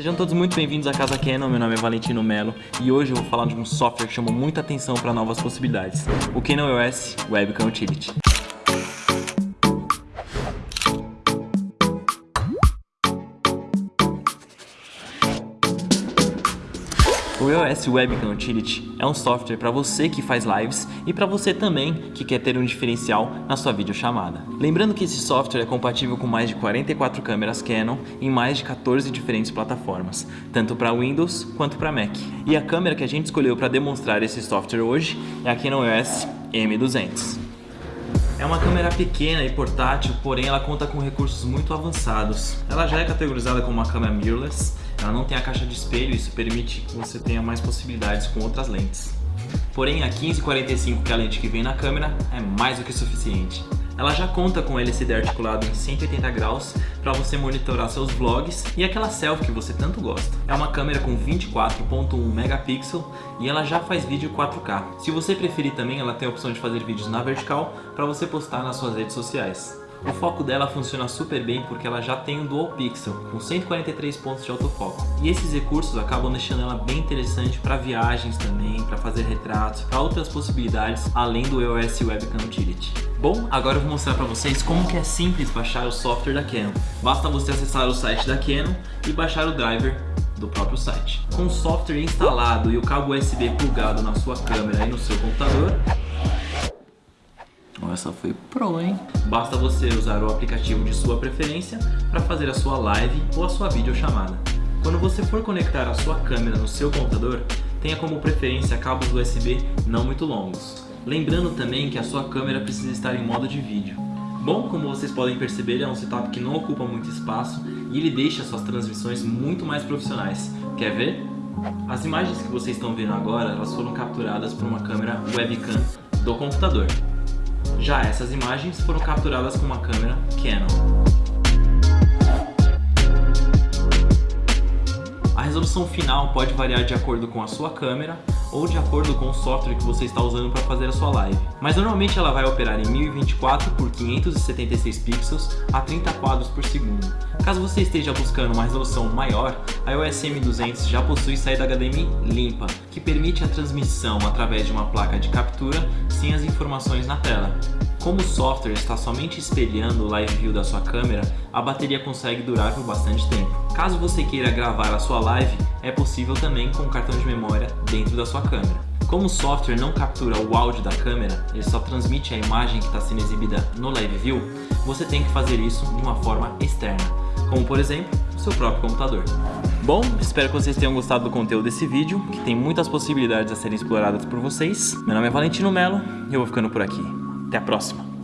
Sejam todos muito bem-vindos à Casa Canon, meu nome é Valentino Melo e hoje eu vou falar de um software que chamou muita atenção para novas possibilidades, o Canon OS Webcam Utility. O EOS Webcam Utility é um software para você que faz lives e para você também que quer ter um diferencial na sua videochamada. Lembrando que esse software é compatível com mais de 44 câmeras Canon em mais de 14 diferentes plataformas, tanto para Windows quanto para Mac. E a câmera que a gente escolheu para demonstrar esse software hoje é a Canon EOS M200. É uma câmera pequena e portátil, porém ela conta com recursos muito avançados. Ela já é categorizada como uma câmera mirrorless, ela não tem a caixa de espelho e isso permite que você tenha mais possibilidades com outras lentes. Porém, a 1545, que é a lente que vem na câmera, é mais do que suficiente. Ela já conta com LCD articulado em 180 graus para você monitorar seus vlogs e aquela selfie que você tanto gosta. É uma câmera com 24.1 megapixel e ela já faz vídeo 4K. Se você preferir também, ela tem a opção de fazer vídeos na vertical para você postar nas suas redes sociais. O foco dela funciona super bem porque ela já tem um Dual Pixel, com 143 pontos de autofoco. E esses recursos acabam deixando ela bem interessante para viagens também, para fazer retratos, para outras possibilidades além do EOS Webcam Utility. Bom, agora eu vou mostrar para vocês como que é simples baixar o software da Canon. Basta você acessar o site da Canon e baixar o driver do próprio site. Com o software instalado e o cabo USB plugado na sua câmera e no seu computador, essa foi pro, hein? Basta você usar o aplicativo de sua preferência para fazer a sua live ou a sua videochamada. Quando você for conectar a sua câmera no seu computador, tenha como preferência cabos USB não muito longos. Lembrando também que a sua câmera precisa estar em modo de vídeo. Bom, como vocês podem perceber, é um setup que não ocupa muito espaço e ele deixa suas transmissões muito mais profissionais. Quer ver? As imagens que vocês estão vendo agora, elas foram capturadas por uma câmera webcam do computador. Já essas imagens foram capturadas com uma câmera Canon. A resolução final pode variar de acordo com a sua câmera ou de acordo com o software que você está usando para fazer a sua live. Mas normalmente ela vai operar em 1024 por 576 pixels a 30 quadros por segundo. Caso você esteja buscando uma resolução maior, a iOS M200 já possui saída HDMI limpa, que permite a transmissão através de uma placa de captura sem as informações na tela. Como o software está somente espelhando o live view da sua câmera, a bateria consegue durar por bastante tempo. Caso você queira gravar a sua live, é possível também com um cartão de memória dentro da sua câmera. Como o software não captura o áudio da câmera, ele só transmite a imagem que está sendo exibida no live view, você tem que fazer isso de uma forma externa, como por exemplo, o seu próprio computador. Bom, espero que vocês tenham gostado do conteúdo desse vídeo, que tem muitas possibilidades a serem exploradas por vocês. Meu nome é Valentino Melo e eu vou ficando por aqui. Até a próxima!